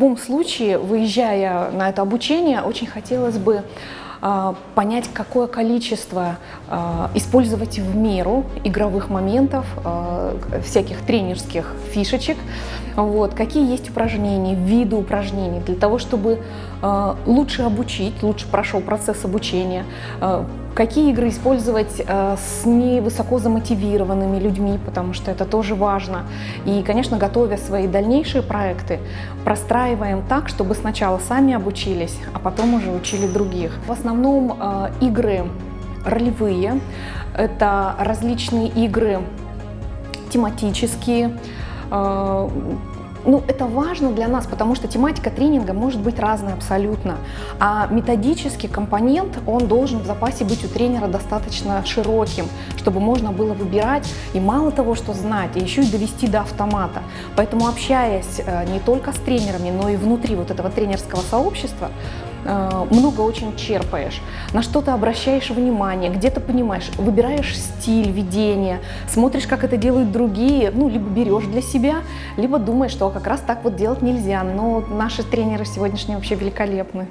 любом случае, выезжая на это обучение, очень хотелось бы понять, какое количество а, использовать в меру игровых моментов, а, всяких тренерских фишечек, вот, какие есть упражнения, виды упражнений, для того, чтобы лучше обучить, лучше прошел процесс обучения, какие игры использовать с невысоко замотивированными людьми, потому что это тоже важно. И, конечно, готовя свои дальнейшие проекты, простраиваем так, чтобы сначала сами обучились, а потом уже учили других. В основном основном э, игры ролевые, это различные игры тематические, э, ну, это важно для нас, потому что тематика тренинга может быть разная абсолютно. А методический компонент, он должен в запасе быть у тренера достаточно широким, чтобы можно было выбирать и мало того, что знать, а еще и довести до автомата. Поэтому общаясь э, не только с тренерами, но и внутри вот этого тренерского сообщества, много очень черпаешь, на что то обращаешь внимание, где-то понимаешь, выбираешь стиль ведения, смотришь, как это делают другие, ну, либо берешь для себя, либо думаешь, что как раз так вот делать нельзя. Но наши тренеры сегодняшние вообще великолепны.